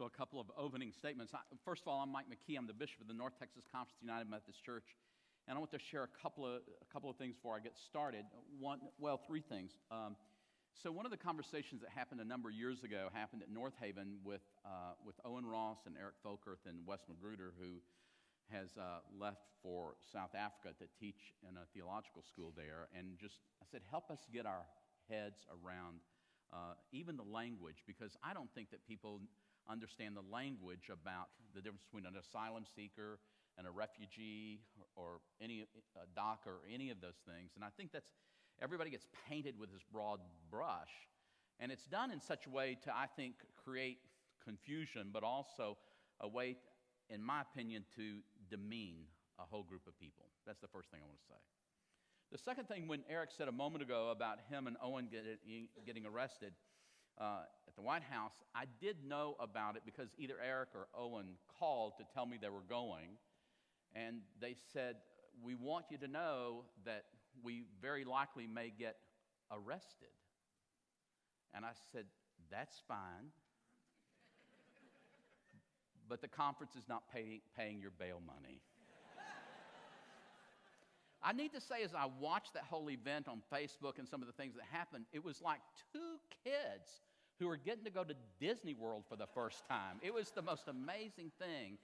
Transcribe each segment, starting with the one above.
So, a couple of opening statements. First of all, I'm Mike McKee. I'm the bishop of the North Texas Conference United Methodist Church. And I want to share a couple of, a couple of things before I get started. One, well, three things. Um, so, one of the conversations that happened a number of years ago happened at Northaven with, uh, with Owen Ross and Eric Folkerth and Wes Magruder, who has uh, left for South Africa to teach in a theological school there. And just, I said, help us get our heads around uh, even the language, because I don't think that people understand the language about the difference between an asylum seeker and a refugee or, or any a DACA or any of those things. And I think that's everybody gets painted with this broad brush, and it's done in such a way to I think create confusion, but also a way, in my opinion, to demean a whole group of people. That's the first thing I want to say. The second thing, when Eric said a moment ago about him and Owen getting, getting arrested uh, at the White House, I did know about it because either Eric or Owen called to tell me they were going. And they said, We want you to know that we very likely may get arrested. And I said, That's fine. but the conference is not pay, paying your bail money. I need to say, as I watched that whole event on Facebook and some of the things that happened, it was like two kids who were getting to go to Disney World for the first time. It was the most amazing thing.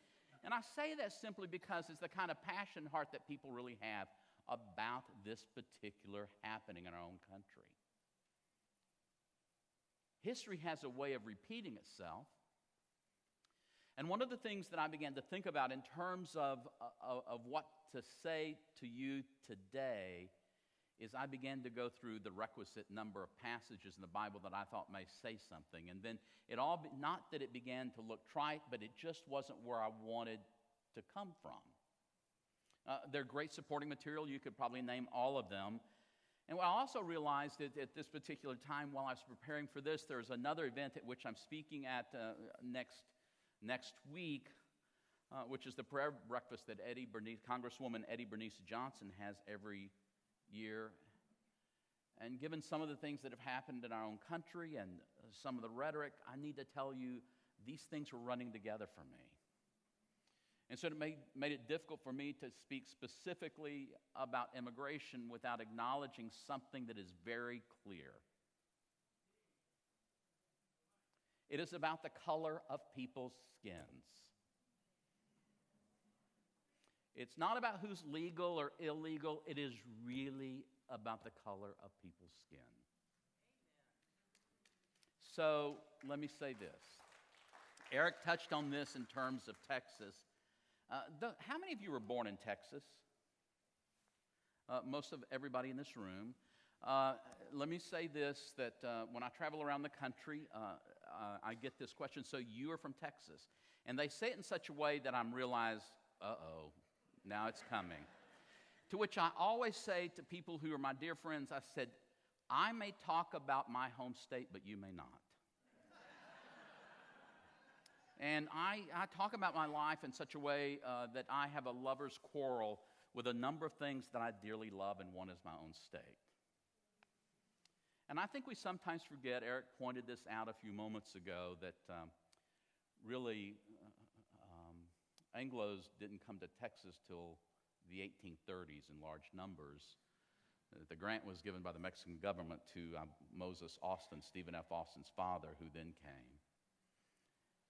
And I say that simply because it's the kind of passion heart that people really have about this particular happening in our own country. History has a way of repeating itself. And one of the things that I began to think about in terms of, of, uh, of, what to say to you today is I began to go through the requisite number of passages in the Bible that I thought may say something. And then it all, be, not that it began to look trite, but it just wasn't where I wanted to come from. Uh, they're great supporting material. You could probably name all of them. And I also realized that at this particular time, while I was preparing for this, there's another event at which I'm speaking at uh, next, next week, uh, which is the prayer breakfast that Eddie Bernice, Congresswoman Eddie Bernice Johnson has every year. And given some of the things that have happened in our own country and some of the rhetoric, I need to tell you these things were running together for me. And so it made, made it difficult for me to speak specifically about immigration without acknowledging something that is very clear. It is about the color of people's skins. It's not about who's legal or illegal, it is really about the color of people's skin. So let me say this. Eric touched on this in terms of Texas. Uh, the, how many of you were born in Texas? Uh, most of everybody in this room. Uh, let me say this that uh, when I travel around the country, uh, uh, I get this question so you are from Texas. And they say it in such a way that I'm realized, uh oh, now it's coming. to which I always say to people who are my dear friends, I said, I may talk about my home state, but you may not. and I, I, talk about my life in such a way uh, that I have a lover's quarrel with a number of things that I dearly love, and one is my own state. And I think we sometimes forget, Eric pointed this out a few moments ago, that um, really Anglos didn't come to Texas till the 1830s in large numbers. Uh, the grant was given by the Mexican government to uh, Moses Austin, Stephen F. Austin's father, who then came.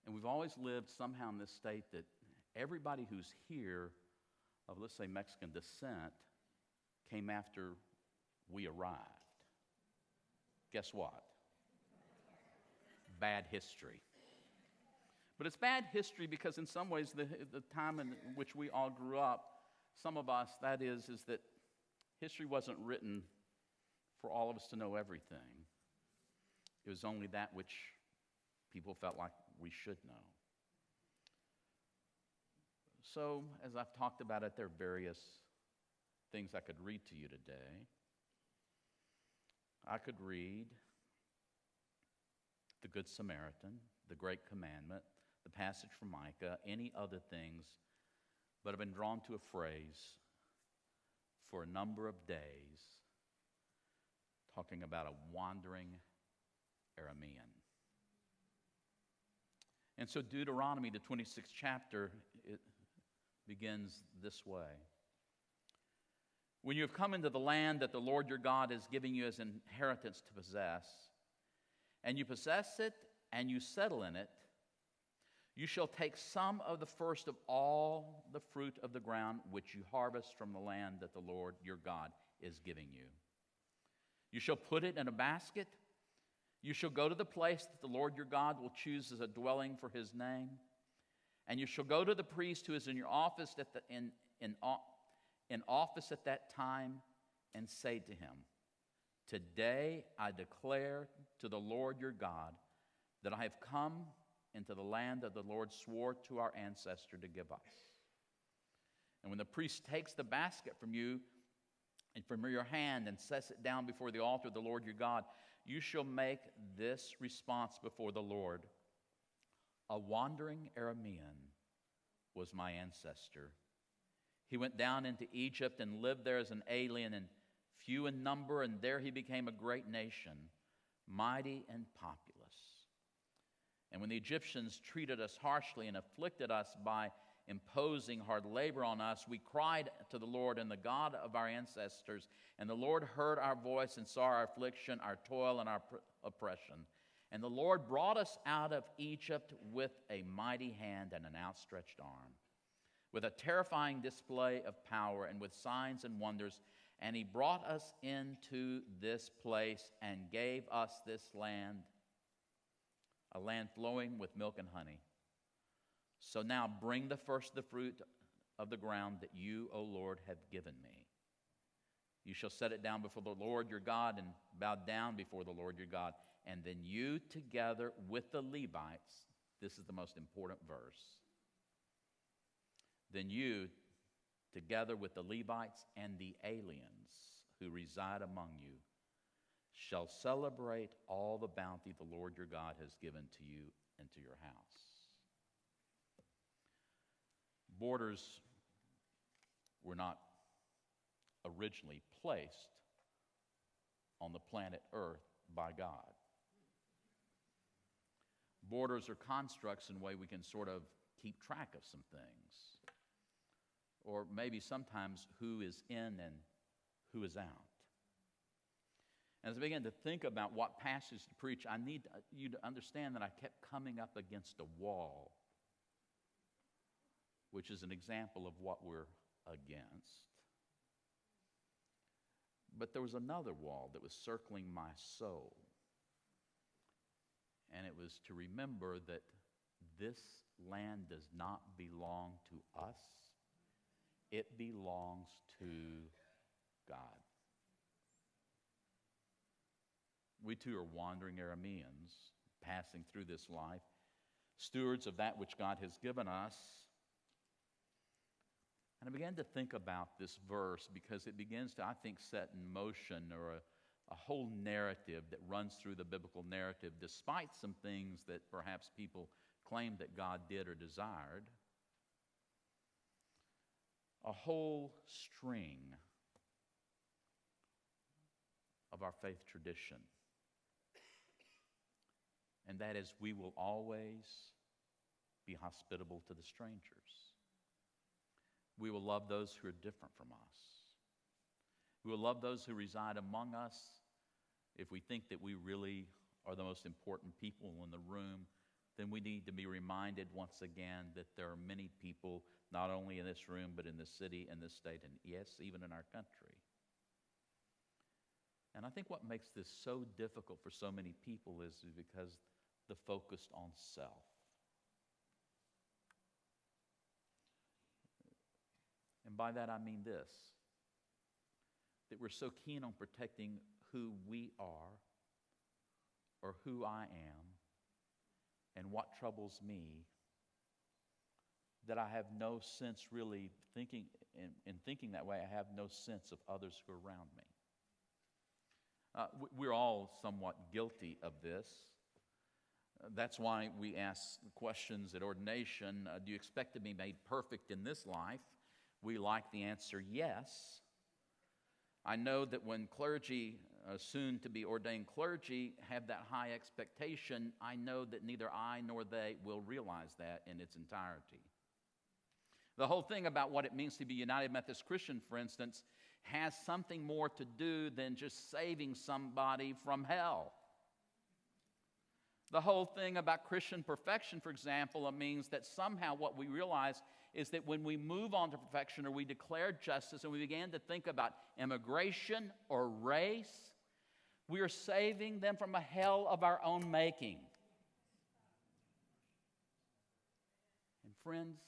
And we've always lived somehow in this state that everybody who's here of, let's say, Mexican descent came after we arrived. Guess what? Bad history. But it's bad history because, in some ways, the, the time in which we all grew up, some of us, that is, is that history wasn't written for all of us to know everything. It was only that which people felt like we should know. So, as I've talked about it, there are various things I could read to you today. I could read the Good Samaritan, the Great Commandment, the passage from Micah, any other things, but I've been drawn to a phrase for a number of days talking about a wandering Aramean. And so, Deuteronomy, the 26th chapter, it begins this way. When you have come into the land that the Lord your God is giving you as inheritance to possess, and you possess it and you settle in it, you shall take some of the first of all the fruit of the ground which you harvest from the land that the Lord your God is giving you. You shall put it in a basket. You shall go to the place that the Lord your God will choose as a dwelling for his name. And you shall go to the priest who is in your office at the, in, in, in office at that time and say to him, Today I declare to the Lord your God that I have come into the land that the Lord swore to our ancestor to give us. And when the priest takes the basket from you and from your hand and sets it down before the altar of the Lord your God, you shall make this response before the Lord A wandering Aramean was my ancestor. He went down into Egypt and lived there as an alien and few in number, and there he became a great nation, mighty and populous. And when the Egyptians treated us harshly and afflicted us by imposing hard labor on us, we cried to the Lord and the God of our ancestors. And the Lord heard our voice and saw our affliction, our toil, and our oppression. And the Lord brought us out of Egypt with a mighty hand and an outstretched arm, with a terrifying display of power and with signs and wonders. And He brought us into this place and gave us this land a land flowing with milk and honey. So now bring the first the fruit of the ground that you, O Lord, have given me. You shall set it down before the Lord your God and bow down before the Lord your God. And then you, together with the Levites, this is the most important verse. Then you, together with the Levites and the aliens who reside among you, shall celebrate all the bounty the Lord your God has given to you and to your house. Borders were not originally placed on the planet Earth by God. Borders are constructs in a way we can sort of keep track of some things. Or maybe sometimes who is in and who is out. As I began to think about what passage to preach, I need you to understand that I kept coming up against a wall, which is an example of what we're against. But there was another wall that was circling my soul. And it was to remember that this land does not belong to us, it belongs to God. We too are wandering Arameans, passing through this life, stewards of that which God has given us. And I began to think about this verse because it begins to, I think, set in motion or a, a whole narrative that runs through the biblical narrative, despite some things that perhaps people claimed that God did or desired. A whole string of our faith tradition and that is we will always be hospitable to the strangers. We will love those who are different from us. We will love those who reside among us if we think that we really are the most important people in the room, then we need to be reminded once again that there are many people, not only in this room, but in the city in the state, and yes, even in our country. And I think what makes this so difficult for so many people is because the focus on self. And by that I mean this that we're so keen on protecting who we are or who I am and what troubles me that I have no sense really thinking, in, in thinking that way, I have no sense of others who are around me. Uh, we're all somewhat guilty of this. That's why we ask questions at ordination uh, Do you expect to be made perfect in this life? We like the answer yes. I know that when clergy uh, soon to be ordained clergy have that high expectation, I know that neither I nor they will realize that in its entirety. The whole thing about what it means to be United Methodist Christian, for instance, has something more to do than just saving somebody from hell. The whole thing about Christian perfection, for example, it means that somehow what we realize is that when we move on to perfection or we declare justice and we begin to think about immigration or race, we are saving them from a hell of our own making. And friends,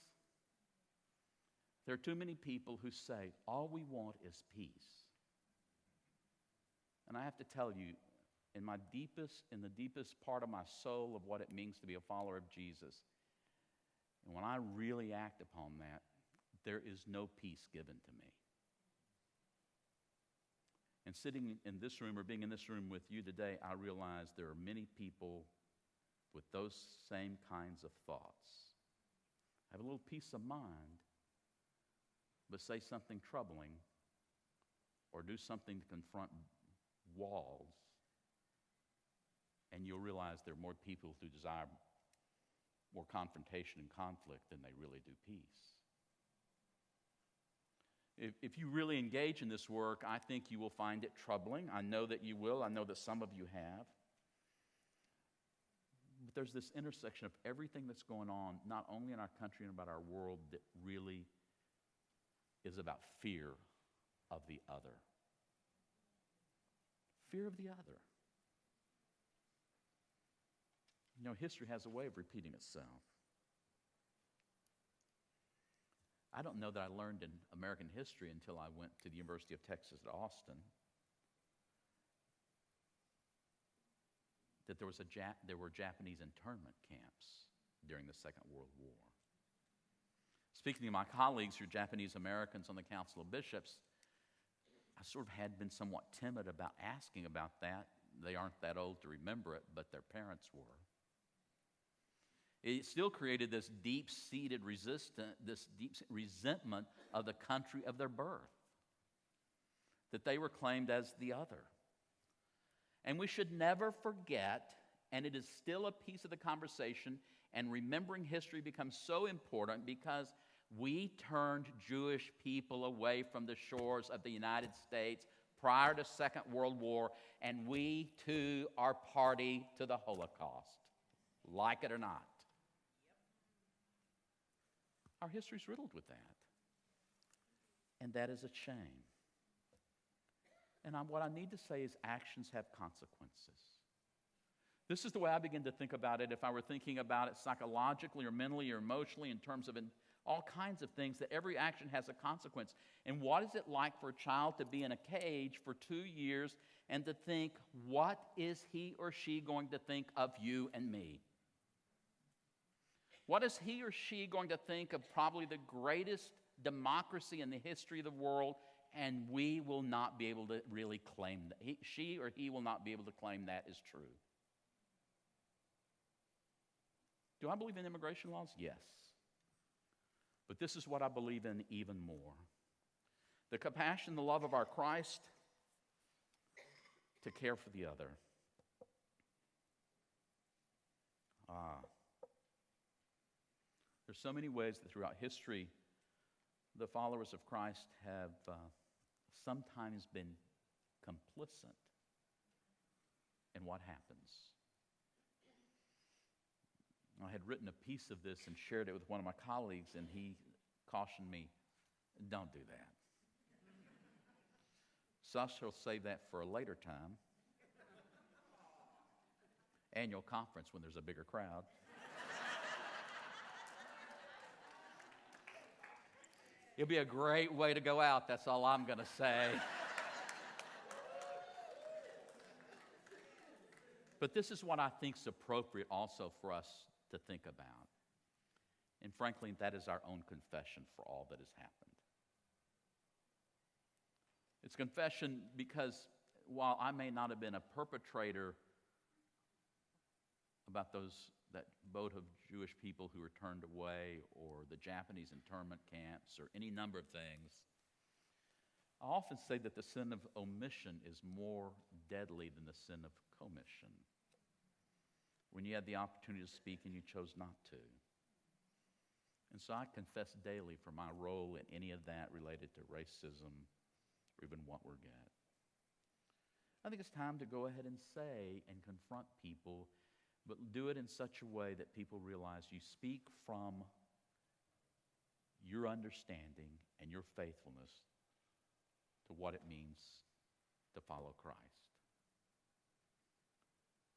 there are too many people who say, all we want is peace. And I have to tell you, in my deepest, in the deepest part of my soul of what it means to be a follower of Jesus, and when I really act upon that, there is no peace given to me. And sitting in this room or being in this room with you today, I realize there are many people with those same kinds of thoughts. I have a little peace of mind, but say something troubling or do something to confront walls, and you'll realize there are more people who desire more confrontation and conflict than they really do peace. If, if you really engage in this work, I think you will find it troubling. I know that you will. I know that some of you have. But there's this intersection of everything that's going on, not only in our country and about our world, that really is about fear of the other. Fear of the other. You know, history has a way of repeating itself. I don't know that I learned in American history until I went to the University of Texas at Austin that there, was a Jap- there were Japanese internment camps during the Second World War. Speaking to my colleagues who are Japanese Americans on the Council of Bishops, I sort of had been somewhat timid about asking about that. They aren't that old to remember it, but their parents were. It still created this deep seated resistance, this deep resentment of the country of their birth, that they were claimed as the other. And we should never forget, and it is still a piece of the conversation, and remembering history becomes so important because we turned Jewish people away from the shores of the United States prior to Second World War, and we too are party to the Holocaust, like it or not. Our history is riddled with that. And that is a shame. And I'm, what I need to say is actions have consequences. This is the way I begin to think about it if I were thinking about it psychologically or mentally or emotionally in terms of all kinds of things, that every action has a consequence. And what is it like for a child to be in a cage for two years and to think, what is he or she going to think of you and me? What is he or she going to think of probably the greatest democracy in the history of the world? And we will not be able to really claim that. He, she or he will not be able to claim that is true. Do I believe in immigration laws? Yes. But this is what I believe in even more the compassion, the love of our Christ to care for the other. Ah. There's so many ways that throughout history, the followers of Christ have uh, sometimes been complicit in what happens. I had written a piece of this and shared it with one of my colleagues, and he cautioned me don't do that. So I shall save that for a later time. Annual conference when there's a bigger crowd. It'll be a great way to go out, that's all I'm going to say. but this is what I think is appropriate also for us to think about. And frankly, that is our own confession for all that has happened. It's confession because while I may not have been a perpetrator about those that boat of Jewish people who were turned away, or the Japanese internment camps, or any number of things. I often say that the sin of omission is more deadly than the sin of commission. When you had the opportunity to speak and you chose not to. And so I confess daily for my role in any of that related to racism or even Watergate. I think it's time to go ahead and say and confront people, but do it in such a way that people realize you speak from your understanding and your faithfulness to what it means to follow Christ.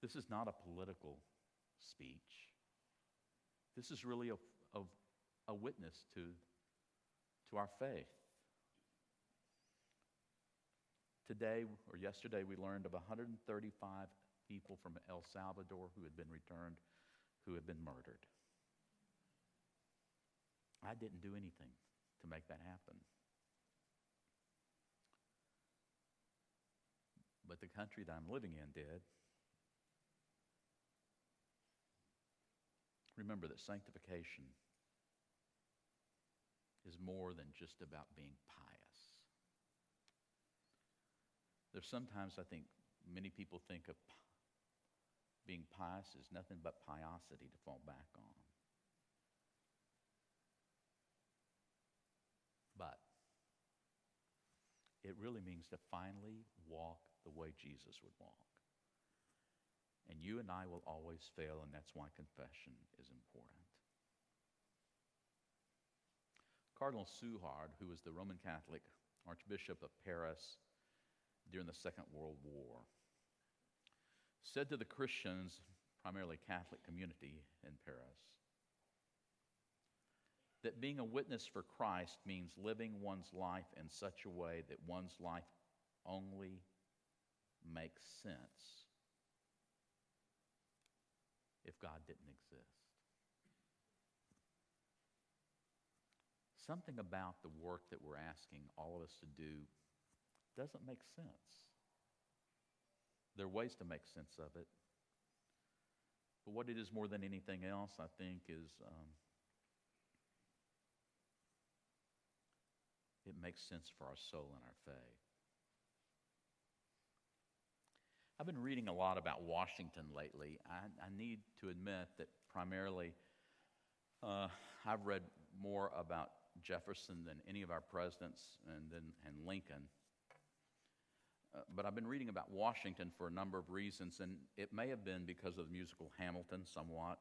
This is not a political speech. This is really a, a, a witness to, to our faith. Today or yesterday, we learned of 135 people from El Salvador who had been returned, who had been murdered. I didn't do anything to make that happen. but the country that I'm living in did. Remember that sanctification is more than just about being pious. There's sometimes I think many people think of being pious is nothing but piosity to fall back on. But it really means to finally walk the way Jesus would walk. And you and I will always fail, and that's why confession is important. Cardinal Suhard, who was the Roman Catholic Archbishop of Paris during the Second World War, said to the Christians, primarily Catholic community in Paris, that being a witness for Christ means living one's life in such a way that one's life only makes sense if God didn't exist. Something about the work that we're asking all of us to do doesn't make sense. There are ways to make sense of it. But what it is more than anything else, I think, is um, it makes sense for our soul and our faith. I've been reading a lot about Washington lately. I, I need to admit that primarily uh, I've read more about Jefferson than any of our presidents and, then, and Lincoln. Uh, but I've been reading about Washington for a number of reasons, and it may have been because of the musical Hamilton somewhat.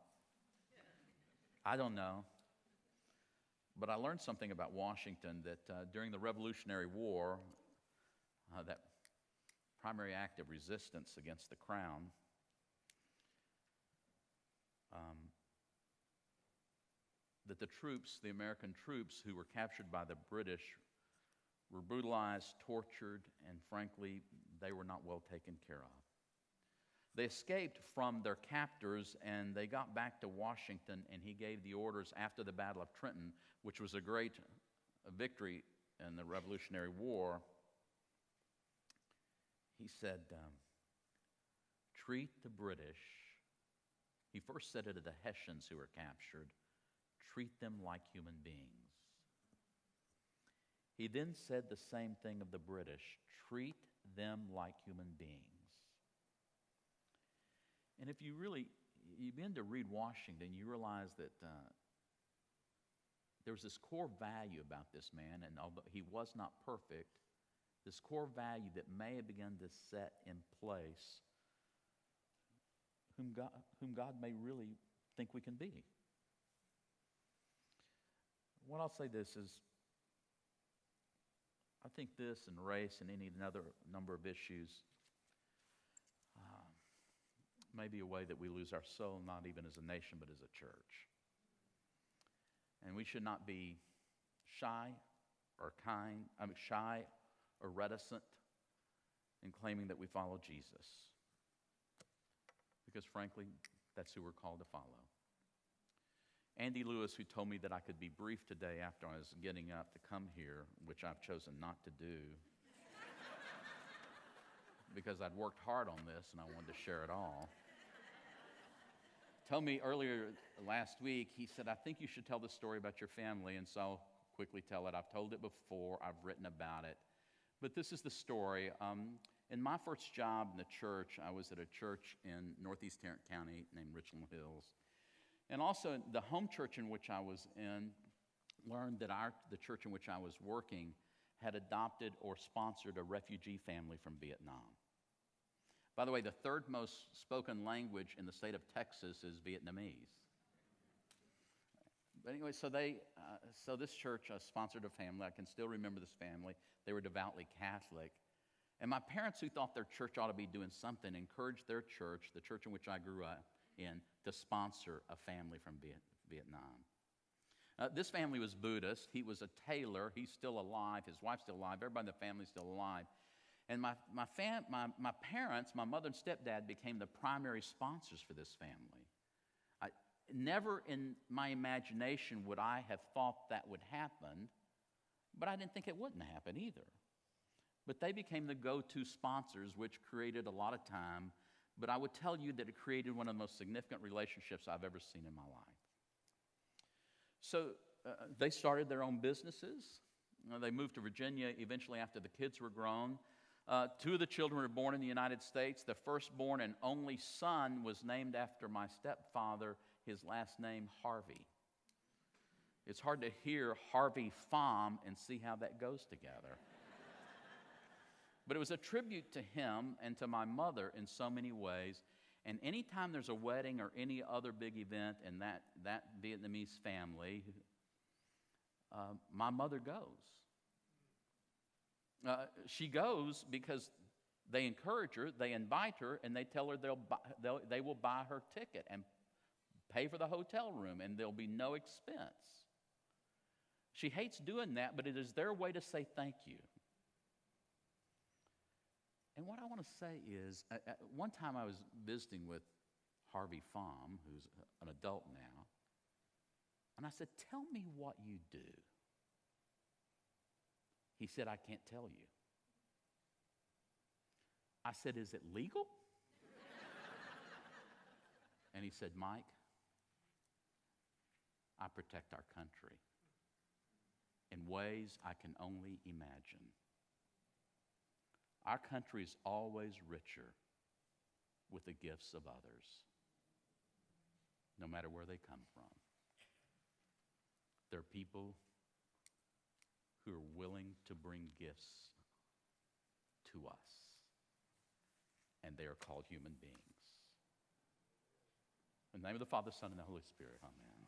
I don't know. But I learned something about Washington that uh, during the Revolutionary War, uh, that primary act of resistance against the crown. Um, that the troops, the American troops who were captured by the British, were brutalized, tortured, and frankly, they were not well taken care of. They escaped from their captors and they got back to Washington, and he gave the orders after the Battle of Trenton, which was a great victory in the Revolutionary War he said, um, treat the British. He first said it to the Hessians who were captured treat them like human beings. He then said the same thing of the British treat them like human beings. And if you really you begin to read Washington, you realize that uh, there was this core value about this man, and although he was not perfect, this core value that may have begun to set in place whom God, whom God may really think we can be. What I'll say this is I think this and race and any other number of issues uh, may be a way that we lose our soul, not even as a nation, but as a church. And we should not be shy or kind, I mean, shy or reticent in claiming that we follow Jesus. Because frankly, that's who we're called to follow. Andy Lewis, who told me that I could be brief today after I was getting up to come here, which I've chosen not to do, because I'd worked hard on this and I wanted to share it all. told me earlier last week, he said, I think you should tell the story about your family, and so I'll quickly tell it. I've told it before, I've written about it. But this is the story. Um, in my first job in the church, I was at a church in northeast Tarrant County named Richland Hills. And also, the home church in which I was in learned that our, the church in which I was working had adopted or sponsored a refugee family from Vietnam. By the way, the third most spoken language in the state of Texas is Vietnamese. But anyway, so they, uh, so this church uh, sponsored a family. I can still remember this family. They were devoutly Catholic, and my parents, who thought their church ought to be doing something, encouraged their church, the church in which I grew up in, to sponsor a family from Vietnam. Uh, this family was Buddhist. He was a tailor. He's still alive. His wife's still alive. Everybody in the family's still alive. And my, my, fam- my, my parents, my mother and stepdad, became the primary sponsors for this family. I, never in my imagination would I have thought that would happen, but I didn't think it wouldn't happen either. But they became the go to sponsors, which created a lot of time. But I would tell you that it created one of the most significant relationships I've ever seen in my life. So uh, they started their own businesses. Uh, they moved to Virginia eventually after the kids were grown. Uh, two of the children were born in the United States. The firstborn and only son was named after my stepfather, his last name, Harvey. It's hard to hear Harvey Pham and see how that goes together. But it was a tribute to him and to my mother in so many ways. And anytime there's a wedding or any other big event in that, that Vietnamese family, uh, my mother goes. Uh, she goes because they encourage her, they invite her, and they tell her they'll buy, they'll, they will buy her ticket and pay for the hotel room, and there'll be no expense. She hates doing that, but it is their way to say thank you. And what I want to say is, uh, uh, one time I was visiting with Harvey Pham, who's an adult now, and I said, Tell me what you do. He said, I can't tell you. I said, Is it legal? and he said, Mike, I protect our country in ways I can only imagine. Our country is always richer with the gifts of others, no matter where they come from. There are people who are willing to bring gifts to us, and they are called human beings. In the name of the Father, Son, and the Holy Spirit, amen.